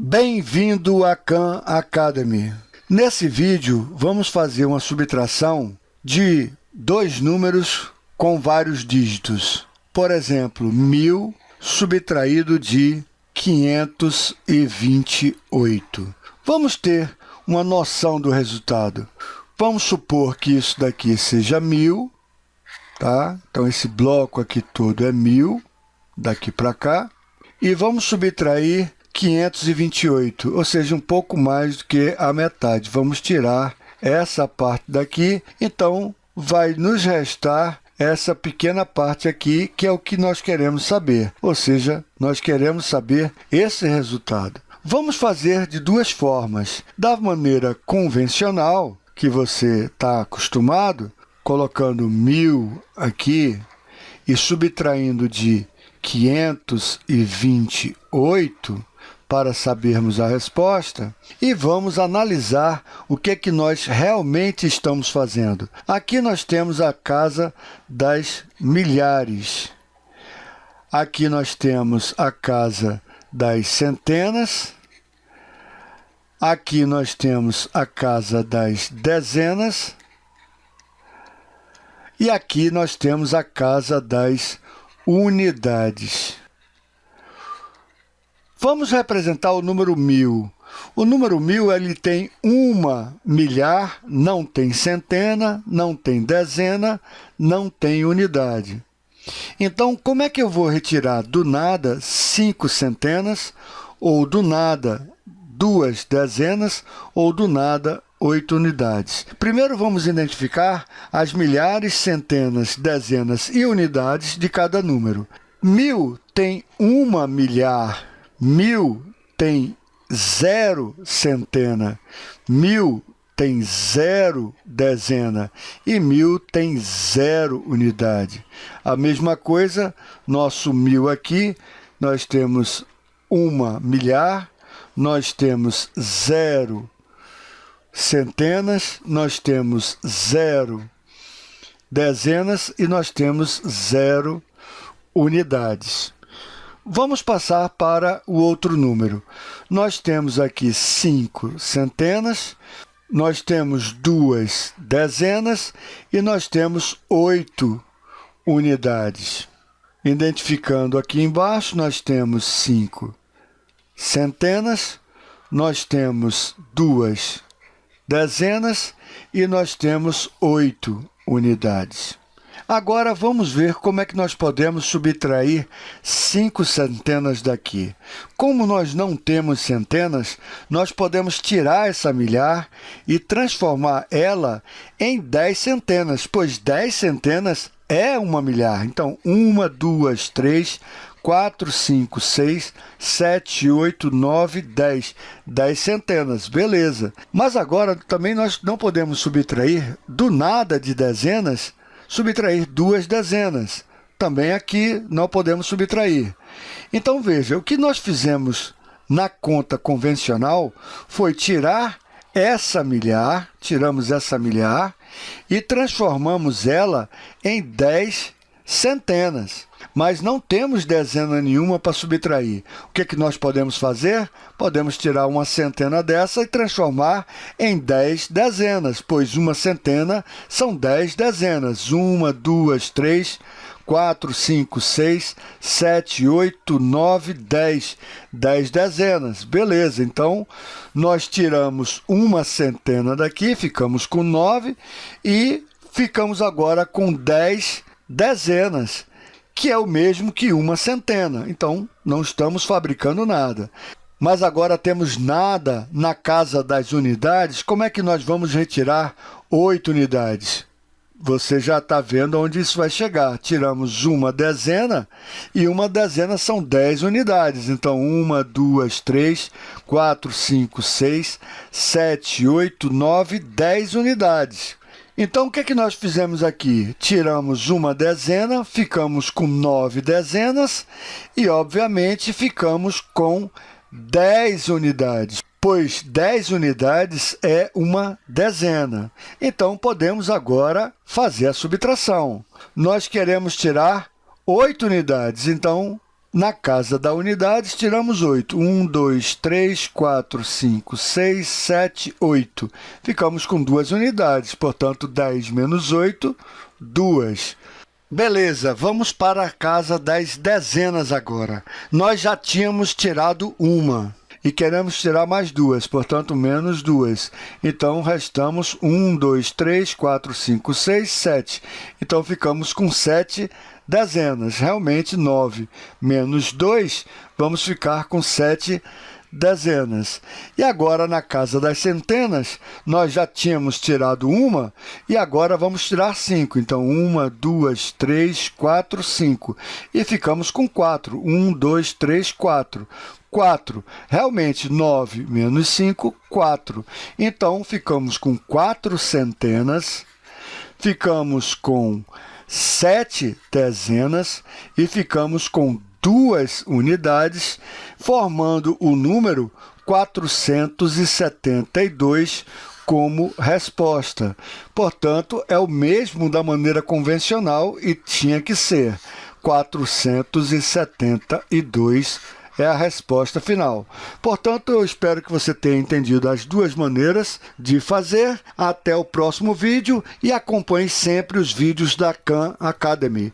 Bem-vindo à Khan Academy. Nesse vídeo, vamos fazer uma subtração de dois números com vários dígitos. Por exemplo, 1000 subtraído de 528. Vamos ter uma noção do resultado. Vamos supor que isso daqui seja 1000, tá? Então, esse bloco aqui todo é 1000, daqui para cá. E vamos subtrair 528, ou seja, um pouco mais do que a metade. Vamos tirar essa parte daqui, então vai nos restar essa pequena parte aqui, que é o que nós queremos saber, ou seja, nós queremos saber esse resultado. Vamos fazer de duas formas. Da maneira convencional, que você está acostumado, colocando 1.000 aqui e subtraindo de 528, para sabermos a resposta e vamos analisar o que, é que nós realmente estamos fazendo. Aqui nós temos a casa das milhares. Aqui nós temos a casa das centenas. Aqui nós temos a casa das dezenas. E aqui nós temos a casa das unidades. Vamos representar o número 1000. O número 1000 ele tem uma milhar, não tem centena, não tem dezena, não tem unidade. Então, como é que eu vou retirar do nada cinco centenas, ou do nada duas dezenas, ou do nada oito unidades? Primeiro, vamos identificar as milhares, centenas, dezenas e unidades de cada número. Mil tem uma milhar, Mil tem zero centena, mil tem zero dezena e mil tem zero unidade. A mesma coisa, nosso mil aqui, nós temos uma milhar, nós temos zero centenas, nós temos zero dezenas e nós temos zero unidades. Vamos passar para o outro número. Nós temos aqui cinco centenas, nós temos duas dezenas e nós temos oito unidades. Identificando aqui embaixo, nós temos cinco centenas, nós temos duas dezenas e nós temos oito unidades. Agora, vamos ver como é que nós podemos subtrair cinco centenas daqui. Como nós não temos centenas, nós podemos tirar essa milhar e transformar ela em 10 centenas, pois 10 centenas é uma milhar. Então, uma, duas, três, 4, 5, 6, 7, 8, 9, 10. 10 centenas, beleza. Mas agora também nós não podemos subtrair do nada de dezenas subtrair duas dezenas. Também aqui não podemos subtrair. Então, veja, o que nós fizemos na conta convencional foi tirar essa milhar, tiramos essa milhar e transformamos ela em 10 centenas mas não temos dezena nenhuma para subtrair. O que, que nós podemos fazer? Podemos tirar uma centena dessa e transformar em 10 dezenas, pois uma centena são 10 dezenas. Uma, duas, três, 4, 5, 6, 7, 8, 9, 10. 10 dezenas. Beleza, então nós tiramos uma centena daqui, ficamos com 9 e ficamos agora com 10 dezenas que é o mesmo que uma centena. Então, não estamos fabricando nada. Mas agora temos nada na casa das unidades, como é que nós vamos retirar oito unidades? Você já está vendo onde isso vai chegar. Tiramos uma dezena e uma dezena são 10 unidades. Então, uma, duas, três, quatro, cinco, seis, sete, oito, nove, dez unidades. Então, o que, é que nós fizemos aqui? Tiramos uma dezena, ficamos com nove dezenas e, obviamente, ficamos com 10 unidades, pois 10 unidades é uma dezena. Então, podemos agora fazer a subtração. Nós queremos tirar 8 unidades, então Na casa da unidades, tiramos 8. 1, 2, 3, 4, 5, 6, 7, 8. Ficamos com duas unidades, portanto, 10 menos 8, 2. Beleza, vamos para a casa das dezenas agora. Nós já tínhamos tirado uma e queremos tirar mais duas, portanto, menos duas. Então, restamos 1, 2, 3, 4, 5, 6, 7. Então, ficamos com 7 dezenas. Realmente, 9 menos 2, vamos ficar com 7 dezenas. E agora, na casa das centenas, nós já tínhamos tirado uma e agora vamos tirar cinco. Então, uma, duas, três, quatro, cinco. E ficamos com quatro. Um, dois, três, quatro. 4. Realmente, 9 menos 5, 4. Então, ficamos com 4 centenas, ficamos com 7 dezenas e ficamos com duas unidades, formando o número 472 como resposta. Portanto, é o mesmo da maneira convencional e tinha que ser 472 é a resposta final. Portanto, eu espero que você tenha entendido as duas maneiras de fazer. Até o próximo vídeo e acompanhe sempre os vídeos da Khan Academy.